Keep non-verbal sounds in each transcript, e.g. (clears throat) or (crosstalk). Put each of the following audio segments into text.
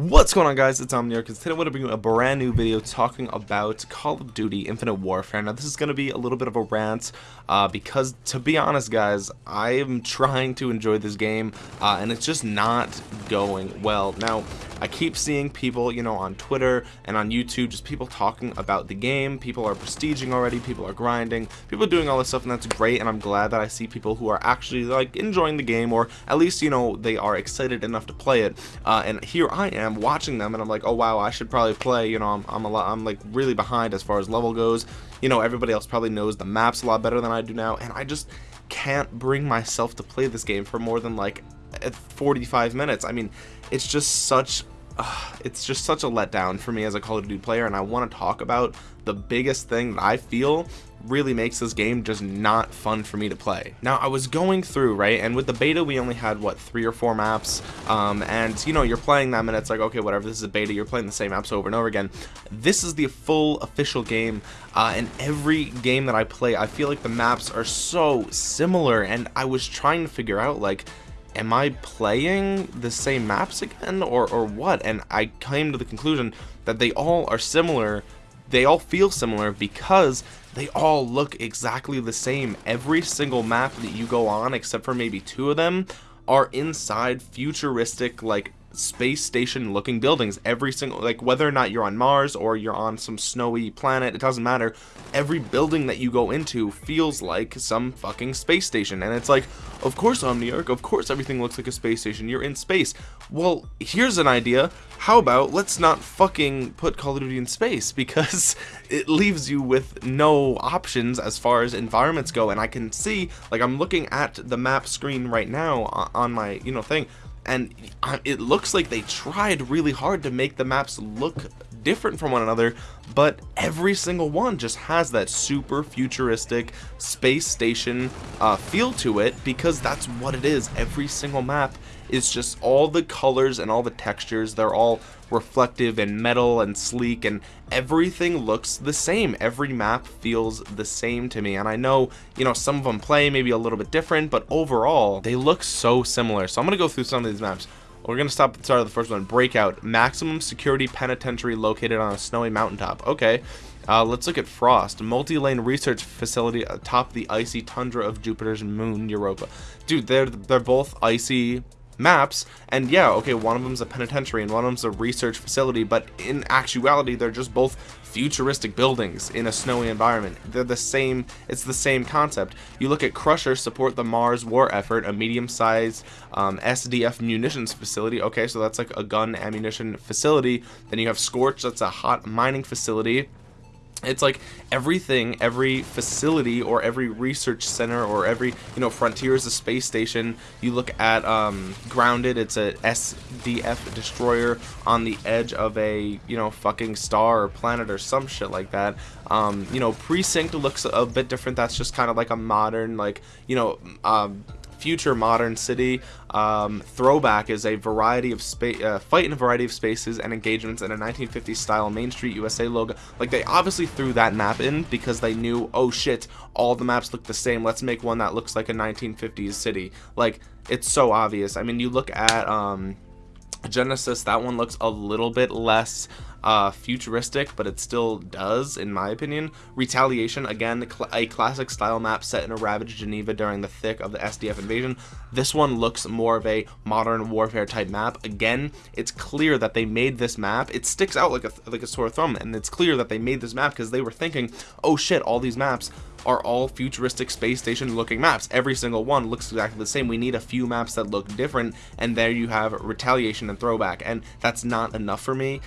What's going on guys, it's Omniarch, and today I'm going to bring you a brand new video talking about Call of Duty Infinite Warfare. Now this is going to be a little bit of a rant, uh, because to be honest guys, I am trying to enjoy this game, uh, and it's just not going well. Now, I keep seeing people, you know, on Twitter and on YouTube, just people talking about the game, people are prestiging already, people are grinding, people are doing all this stuff, and that's great, and I'm glad that I see people who are actually, like, enjoying the game, or at least, you know, they are excited enough to play it, uh, and here I am, am watching them and I'm like, oh wow, I should probably play. You know, I'm I'm a lot, I'm like really behind as far as level goes. You know, everybody else probably knows the maps a lot better than I do now, and I just can't bring myself to play this game for more than like 45 minutes. I mean, it's just such uh, it's just such a letdown for me as a Call of Duty player and I want to talk about the biggest thing that I feel really makes this game just not fun for me to play. Now I was going through right and with the beta we only had what three or four maps um, and you know you're playing them and it's like okay whatever this is a beta you're playing the same maps over and over again. This is the full official game uh, and every game that I play I feel like the maps are so similar and I was trying to figure out like am I playing the same maps again or, or what? And I came to the conclusion that they all are similar, they all feel similar because they all look exactly the same. Every single map that you go on, except for maybe two of them, are inside futuristic like space station looking buildings every single like whether or not you're on Mars or you're on some snowy planet it doesn't matter. Every building that you go into feels like some fucking space station and it's like of course Omniarch of course everything looks like a space station you're in space. Well here's an idea. How about let's not fucking put Call of Duty in space (laughs) because it leaves you with no options as far as environments go and I can see like I'm looking at the map screen right now on my you know thing and um, it looks like they tried really hard to make the maps look different from one another but every single one just has that super futuristic space station uh, feel to it because that's what it is. Every single map is just all the colors and all the textures. They're all reflective and metal and sleek and everything looks the same. Every map feels the same to me. And I know you know some of them play maybe a little bit different but overall they look so similar. So I'm gonna go through some of these maps we're gonna stop at the start of the first one. Breakout. Maximum security penitentiary located on a snowy mountaintop. Okay. Uh, let's look at Frost, multi-lane research facility atop the icy tundra of Jupiter's moon, Europa. Dude, they're they're both icy maps and yeah okay one of them's a penitentiary and one of them's a research facility but in actuality they're just both futuristic buildings in a snowy environment. They're the same it's the same concept. You look at crusher support the mars war effort a medium-sized um, sdf munitions facility okay so that's like a gun ammunition facility. Then you have scorch that's a hot mining facility it's like everything every facility or every research center or every you know frontier is a space station. You look at um, grounded it's a sdf destroyer on the edge of a you know fucking star or planet or some shit like that. Um, you know precinct looks a bit different. That's just kind of like a modern like you know um, future modern city. Um, throwback is a variety of space, uh, fight in a variety of spaces and engagements in a 1950s style Main Street USA logo. Like they obviously threw that map in because they knew, oh shit, all the maps look the same. Let's make one that looks like a 1950s city. Like it's so obvious. I mean, you look at um, Genesis, that one looks a little bit less uh, futuristic, but it still does, in my opinion. Retaliation, again, a classic style map set in a ravaged Geneva during the thick of the SDF invasion. This one looks more of a modern warfare type map. Again, it's clear that they made this map. It sticks out like a, like a sore thumb, and it's clear that they made this map because they were thinking, oh shit, all these maps are all futuristic space station looking maps. Every single one looks exactly the same. We need a few maps that look different and there you have retaliation and throwback and that's not enough for me.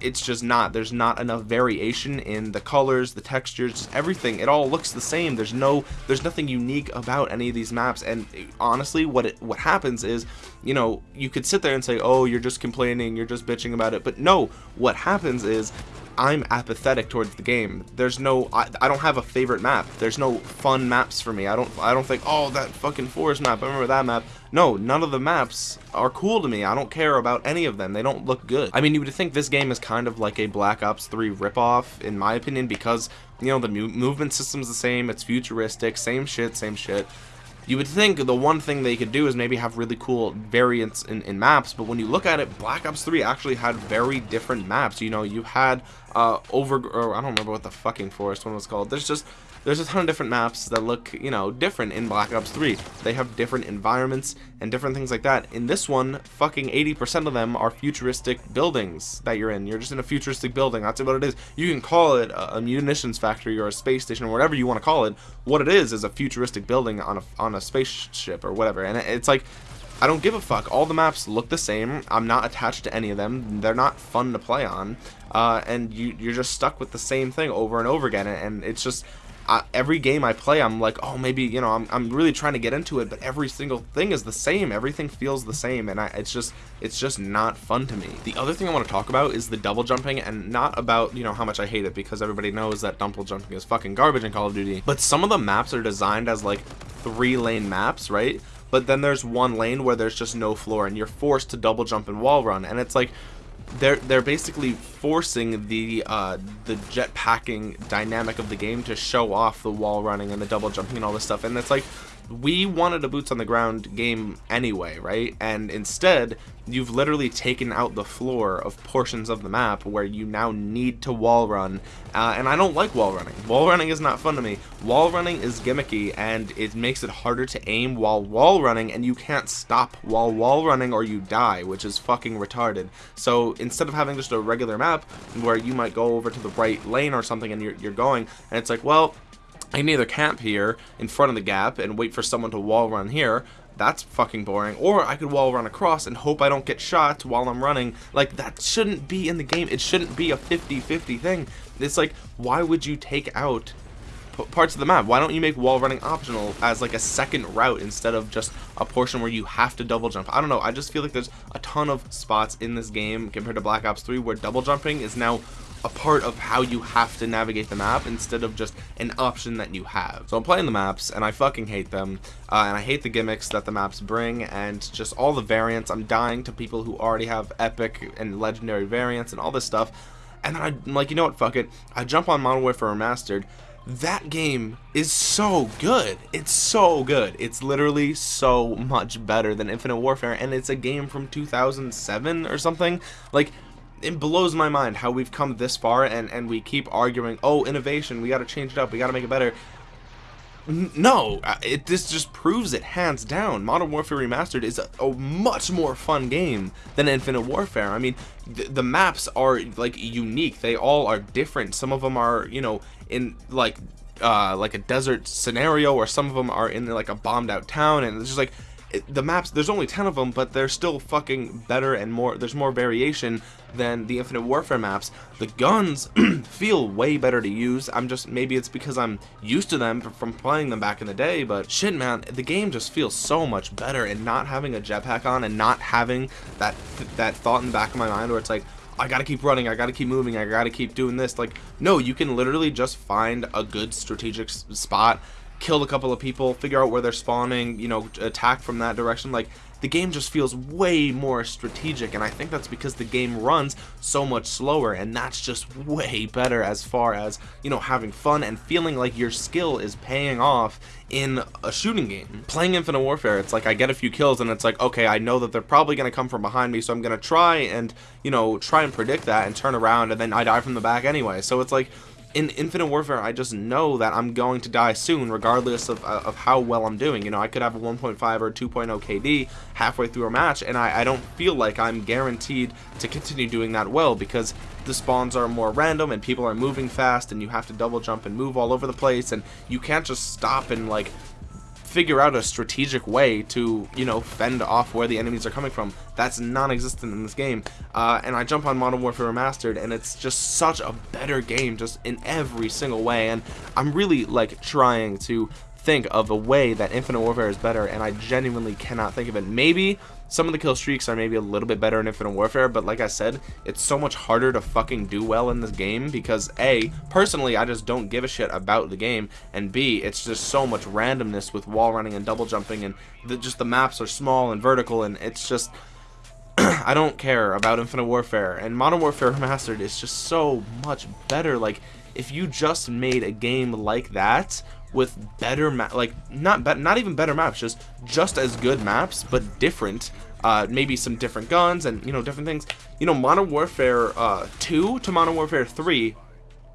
It's just not. There's not enough variation in the colors, the textures, everything. It all looks the same. There's no there's nothing unique about any of these maps and honestly what it what happens is, you know, you could sit there and say, "Oh, you're just complaining, you're just bitching about it." But no, what happens is I'm apathetic towards the game. There's no, I, I, don't have a favorite map. There's no fun maps for me. I don't, I don't think, oh, that fucking forest map. I remember that map. No, none of the maps are cool to me. I don't care about any of them. They don't look good. I mean, you would think this game is kind of like a Black Ops 3 ripoff, in my opinion, because, you know, the movement system's the same. It's futuristic. Same shit, same shit you would think the one thing they could do is maybe have really cool variants in, in maps, but when you look at it, Black Ops 3 actually had very different maps. You know, you had uh, over, or I don't remember what the fucking forest one was called. There's just there's a ton of different maps that look, you know, different in Black Ops 3. They have different environments and different things like that. In this one, fucking 80% of them are futuristic buildings that you're in. You're just in a futuristic building. That's what it is. You can call it a, munitions factory or a space station or whatever you want to call it. What it is is a futuristic building on a, on a spaceship or whatever. And it's like, I don't give a fuck. All the maps look the same. I'm not attached to any of them. They're not fun to play on. Uh, and you, you're just stuck with the same thing over and over again. And it's just, I, every game I play, I'm like, oh, maybe, you know, I'm, I'm really trying to get into it, but every single thing is the same. Everything feels the same, and I, it's just, it's just not fun to me. The other thing I want to talk about is the double jumping, and not about, you know, how much I hate it, because everybody knows that double jumping is fucking garbage in Call of Duty, but some of the maps are designed as, like, three-lane maps, right? But then there's one lane where there's just no floor, and you're forced to double jump and wall run, and it's like, they're they're basically forcing the uh, the jetpacking dynamic of the game to show off the wall running and the double jumping and all this stuff, and it's like we wanted a boots on the ground game anyway, right? And instead, you've literally taken out the floor of portions of the map where you now need to wall run. Uh, and I don't like wall running. Wall running is not fun to me. Wall running is gimmicky and it makes it harder to aim while wall running and you can't stop while wall running or you die, which is fucking retarded. So instead of having just a regular map where you might go over to the right lane or something and you're, you're going and it's like, well, I can either camp here in front of the gap and wait for someone to wall run here. That's fucking boring. Or I could wall run across and hope I don't get shot while I'm running. Like, that shouldn't be in the game. It shouldn't be a 50-50 thing. It's like, why would you take out parts of the map. Why don't you make wall running optional as like a second route instead of just a portion where you have to double jump? I don't know. I just feel like there's a ton of spots in this game compared to Black Ops 3 where double jumping is now a part of how you have to navigate the map instead of just an option that you have. So I'm playing the maps and I fucking hate them uh, and I hate the gimmicks that the maps bring and just all the variants. I'm dying to people who already have epic and legendary variants and all this stuff and then I'm like, you know what, fuck it. I jump on Modern Warfare Remastered that game is so good. It's so good. It's literally so much better than Infinite Warfare, and it's a game from 2007 or something. Like, it blows my mind how we've come this far and, and we keep arguing, oh, innovation, we gotta change it up, we gotta make it better. No, uh, it, this just proves it hands down. Modern Warfare Remastered is a, a much more fun game than Infinite Warfare. I mean, th the maps are like unique. They all are different. Some of them are, you know, in like uh, like a desert scenario, or some of them are in like a bombed out town, and it's just like the maps there's only 10 of them but they're still fucking better and more there's more variation than the infinite warfare maps the guns (clears throat) feel way better to use i'm just maybe it's because i'm used to them from playing them back in the day but shit man the game just feels so much better and not having a jetpack on and not having that that thought in the back of my mind where it's like I gotta keep running, I gotta keep moving, I gotta keep doing this. Like, no, you can literally just find a good strategic spot kill a couple of people, figure out where they're spawning, you know, attack from that direction. Like, the game just feels way more strategic, and I think that's because the game runs so much slower, and that's just way better as far as, you know, having fun and feeling like your skill is paying off in a shooting game. Playing Infinite Warfare, it's like I get a few kills, and it's like, okay, I know that they're probably going to come from behind me, so I'm going to try and, you know, try and predict that and turn around, and then I die from the back anyway. So it's like, in Infinite Warfare, I just know that I'm going to die soon, regardless of, uh, of how well I'm doing. You know, I could have a 1.5 or 2.0 KD halfway through a match, and I, I don't feel like I'm guaranteed to continue doing that well because the spawns are more random and people are moving fast and you have to double jump and move all over the place and you can't just stop and like figure out a strategic way to, you know, fend off where the enemies are coming from. That's non-existent in this game. Uh, and I jump on Modern Warfare Remastered, and it's just such a better game, just in every single way. And I'm really, like, trying to think of a way that Infinite Warfare is better, and I genuinely cannot think of it. Maybe some of the kill streaks are maybe a little bit better in Infinite Warfare, but like I said, it's so much harder to fucking do well in this game because A, personally, I just don't give a shit about the game, and B, it's just so much randomness with wall running and double jumping, and the, just the maps are small and vertical, and it's just... (clears throat) I don't care about Infinite Warfare, and Modern Warfare (laughs) Remastered is just so much better, like, if you just made a game like that, with better map, like not be not even better maps, just just as good maps, but different. Uh, maybe some different guns and you know different things. You know, Modern Warfare uh, 2 to Modern Warfare 3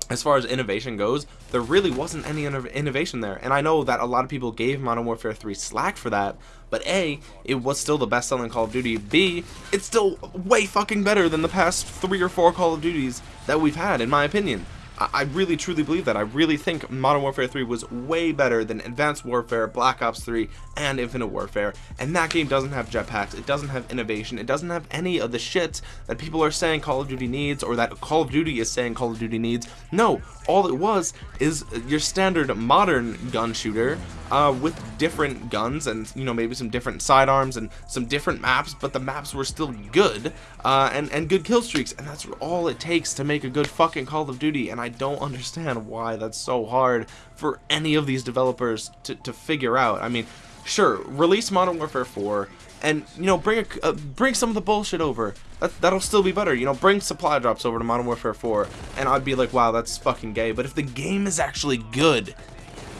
as far as innovation goes, there really wasn't any innovation there. And I know that a lot of people gave Modern Warfare 3 slack for that, but A, it was still the best selling Call of Duty. B, it's still way fucking better than the past three or four Call of Duties that we've had, in my opinion. I really truly believe that. I really think Modern Warfare 3 was way better than Advanced Warfare, Black Ops 3, and Infinite Warfare. And that game doesn't have jetpacks, it doesn't have innovation, it doesn't have any of the shit that people are saying Call of Duty needs or that Call of Duty is saying Call of Duty needs. No, all it was is your standard modern gun shooter uh, with different guns and you know maybe some different sidearms and some different maps but the maps were still good uh, and and good kill streaks and that's all it takes to make a good fucking Call of Duty and I don't understand why that's so hard for any of these developers to, to figure out. I mean sure release Modern Warfare 4 and you know bring a, uh, bring some of the bullshit over. That, that'll still be better you know bring supply drops over to Modern Warfare 4 and I'd be like wow that's fucking gay. But if the game is actually good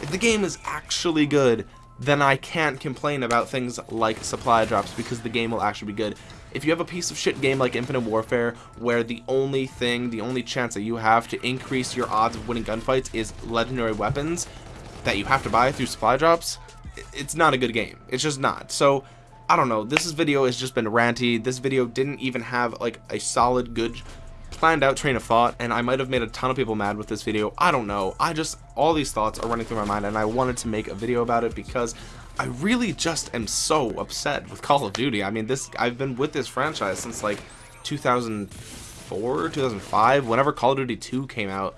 if the game is actually good then I can't complain about things like supply drops because the game will actually be good if you have a piece of shit game like Infinite Warfare where the only thing the only chance that you have to increase your odds of winning gunfights is legendary weapons that you have to buy through supply drops it's not a good game it's just not so I don't know. This video has just been ranty. This video didn't even have like a solid, good, planned out train of thought, and I might have made a ton of people mad with this video. I don't know. I just, all these thoughts are running through my mind, and I wanted to make a video about it because I really just am so upset with Call of Duty. I mean, this I've been with this franchise since like 2004, 2005, whenever Call of Duty 2 came out.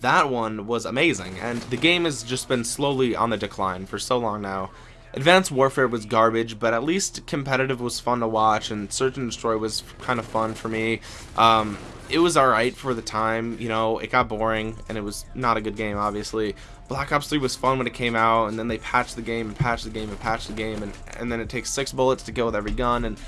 That one was amazing, and the game has just been slowly on the decline for so long now. Advanced Warfare was garbage, but at least competitive was fun to watch, and Search and Destroy was kind of fun for me. Um, it was alright for the time, you know, it got boring, and it was not a good game, obviously. Black Ops 3 was fun when it came out, and then they patched the game, and patched the game, and patched the game, and, and then it takes six bullets to kill with every gun, and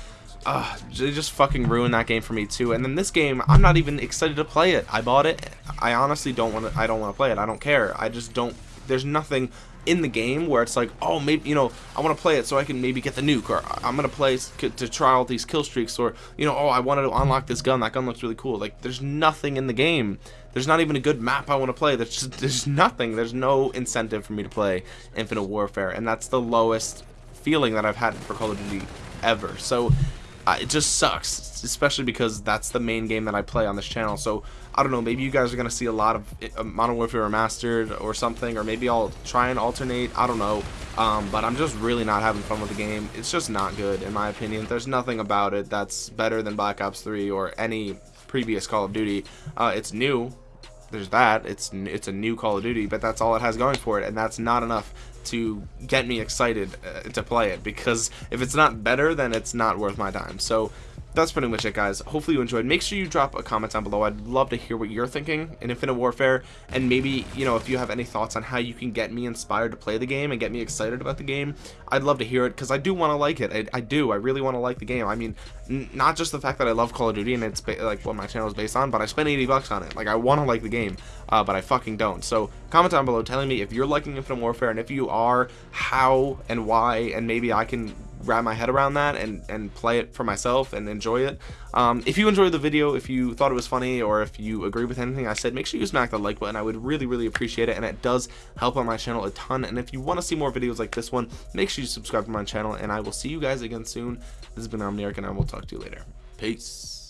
uh, they just fucking ruined that game for me too. And then this game, I'm not even excited to play it. I bought it. I honestly don't want to. I don't want to play it. I don't care. I just don't. There's nothing in the game where it's like, oh, maybe, you know, I want to play it so I can maybe get the nuke, or uh, I'm going to play to try all these kill streaks, or, you know, oh, I wanted to unlock this gun, that gun looks really cool. Like, there's nothing in the game. There's not even a good map I want to play. There's just, (laughs) there's nothing. There's no incentive for me to play Infinite Warfare, and that's the lowest feeling that I've had for Call of Duty ever. So, uh, it just sucks, especially because that's the main game that I play on this channel. So I don't know, maybe you guys are gonna see a lot of uh, Modern Warfare Remastered or something, or maybe I'll try and alternate. I don't know, um, but I'm just really not having fun with the game. It's just not good in my opinion. There's nothing about it that's better than Black Ops 3 or any previous Call of Duty. Uh, it's new, there's that. It's it's a new Call of Duty, but that's all it has going for it, and that's not enough to get me excited uh, to play it because if it's not better, then it's not worth my time. So that's pretty much it guys. Hopefully you enjoyed. Make sure you drop a comment down below. I'd love to hear what you're thinking in infinite warfare and maybe you know if you have any thoughts on how you can get me inspired to play the game and get me excited about the game i'd love to hear it because i do want to like it. I, I, do. I really want to like the game. I mean not just the fact that i love call of duty and it's like what my channel is based on but i spent 80 bucks on it. Like i want to like the game uh, but i fucking don't. So comment down below telling me if you're liking infinite warfare and if you are how and why and maybe i can wrap my head around that and and play it for myself and enjoy it. Um, if you enjoyed the video if you thought it was funny or if you agree with anything I said make sure you smack that like button. I would really really appreciate it and it does help on my channel a ton. And if you want to see more videos like this one make sure you subscribe to my channel and I will see you guys again soon. This has been Omniarch and I will talk to you later. Peace